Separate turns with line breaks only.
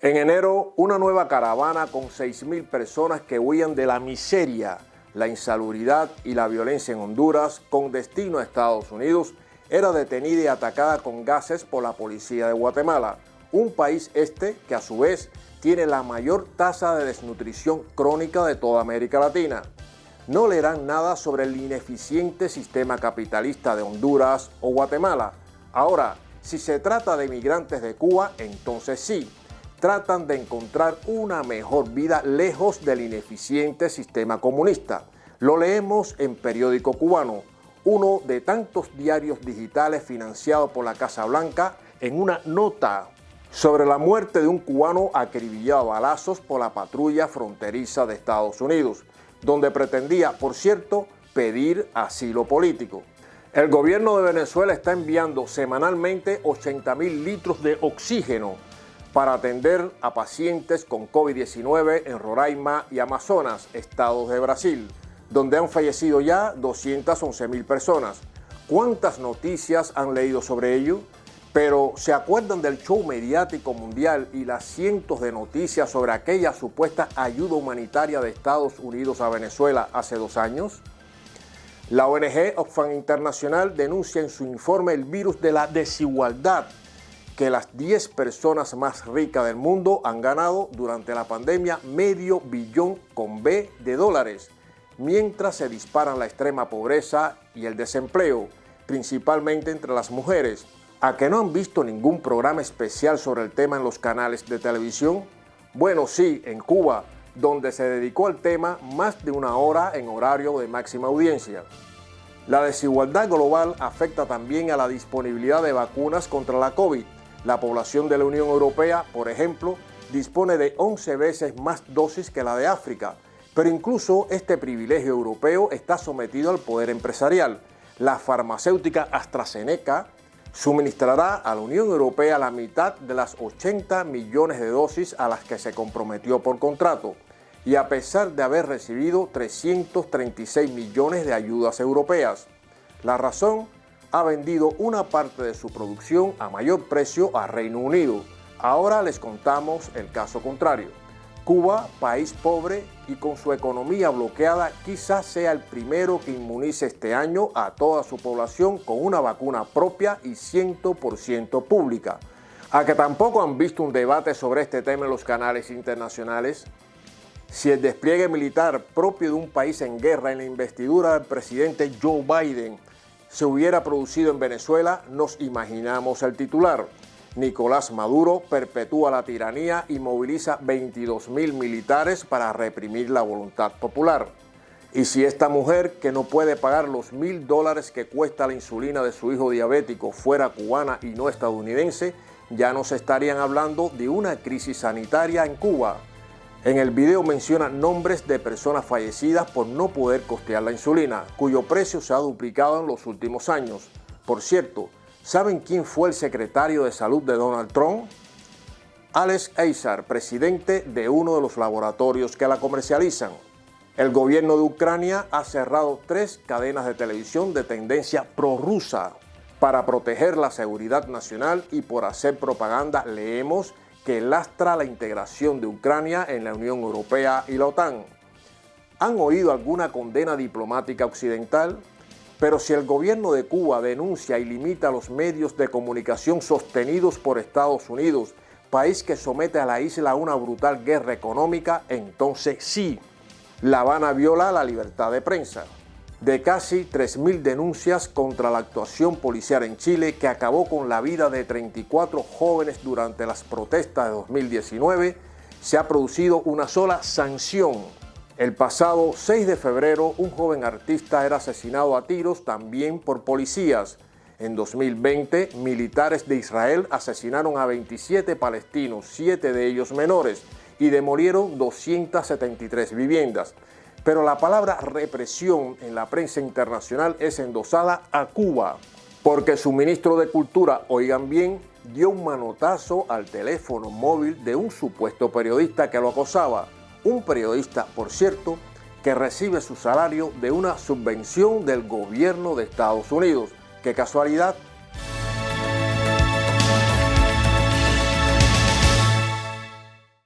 En enero, una nueva caravana con 6.000 personas que huían de la miseria, la insalubridad y la violencia en Honduras con destino a Estados Unidos era detenida y atacada con gases por la policía de Guatemala, un país este que a su vez tiene la mayor tasa de desnutrición crónica de toda América Latina. No leerán nada sobre el ineficiente sistema capitalista de Honduras o Guatemala. Ahora, si se trata de migrantes de Cuba, entonces sí, tratan de encontrar una mejor vida lejos del ineficiente sistema comunista. Lo leemos en Periódico Cubano, uno de tantos diarios digitales financiados por la Casa Blanca, en una nota sobre la muerte de un cubano acribillado a balazos por la patrulla fronteriza de Estados Unidos, donde pretendía, por cierto, pedir asilo político. El gobierno de Venezuela está enviando semanalmente 80 mil litros de oxígeno para atender a pacientes con COVID-19 en Roraima y Amazonas, estados de Brasil, donde han fallecido ya 211 mil personas. ¿Cuántas noticias han leído sobre ello? Pero ¿se acuerdan del show mediático mundial y las cientos de noticias sobre aquella supuesta ayuda humanitaria de Estados Unidos a Venezuela hace dos años? La ONG Oxfam Internacional denuncia en su informe el virus de la desigualdad que las 10 personas más ricas del mundo han ganado durante la pandemia medio billón con B de dólares, mientras se disparan la extrema pobreza y el desempleo, principalmente entre las mujeres. ¿A que no han visto ningún programa especial sobre el tema en los canales de televisión? Bueno, sí, en Cuba, donde se dedicó al tema más de una hora en horario de máxima audiencia. La desigualdad global afecta también a la disponibilidad de vacunas contra la COVID, la población de la Unión Europea, por ejemplo, dispone de 11 veces más dosis que la de África, pero incluso este privilegio europeo está sometido al poder empresarial. La farmacéutica AstraZeneca suministrará a la Unión Europea la mitad de las 80 millones de dosis a las que se comprometió por contrato, y a pesar de haber recibido 336 millones de ayudas europeas. La razón ha vendido una parte de su producción a mayor precio a Reino Unido. Ahora les contamos el caso contrario. Cuba, país pobre y con su economía bloqueada, quizás sea el primero que inmunice este año a toda su población con una vacuna propia y 100% pública. ¿A que tampoco han visto un debate sobre este tema en los canales internacionales? Si el despliegue militar propio de un país en guerra en la investidura del presidente Joe Biden se hubiera producido en Venezuela, nos imaginamos el titular. Nicolás Maduro perpetúa la tiranía y moviliza 22 mil militares para reprimir la voluntad popular. Y si esta mujer, que no puede pagar los mil dólares que cuesta la insulina de su hijo diabético, fuera cubana y no estadounidense, ya nos estarían hablando de una crisis sanitaria en Cuba. En el video menciona nombres de personas fallecidas por no poder costear la insulina, cuyo precio se ha duplicado en los últimos años. Por cierto, ¿saben quién fue el secretario de salud de Donald Trump? Alex Azar, presidente de uno de los laboratorios que la comercializan. El gobierno de Ucrania ha cerrado tres cadenas de televisión de tendencia prorrusa para proteger la seguridad nacional y por hacer propaganda, leemos, que lastra la integración de Ucrania en la Unión Europea y la OTAN. ¿Han oído alguna condena diplomática occidental? Pero si el gobierno de Cuba denuncia y limita los medios de comunicación sostenidos por Estados Unidos, país que somete a la isla a una brutal guerra económica, entonces sí, La Habana viola la libertad de prensa de casi 3.000 denuncias contra la actuación policial en Chile que acabó con la vida de 34 jóvenes durante las protestas de 2019, se ha producido una sola sanción. El pasado 6 de febrero, un joven artista era asesinado a tiros también por policías. En 2020, militares de Israel asesinaron a 27 palestinos, 7 de ellos menores, y demolieron 273 viviendas pero la palabra represión en la prensa internacional es endosada a Cuba, porque su ministro de Cultura, oigan bien, dio un manotazo al teléfono móvil de un supuesto periodista que lo acosaba. Un periodista, por cierto, que recibe su salario de una subvención del gobierno de Estados Unidos. Qué casualidad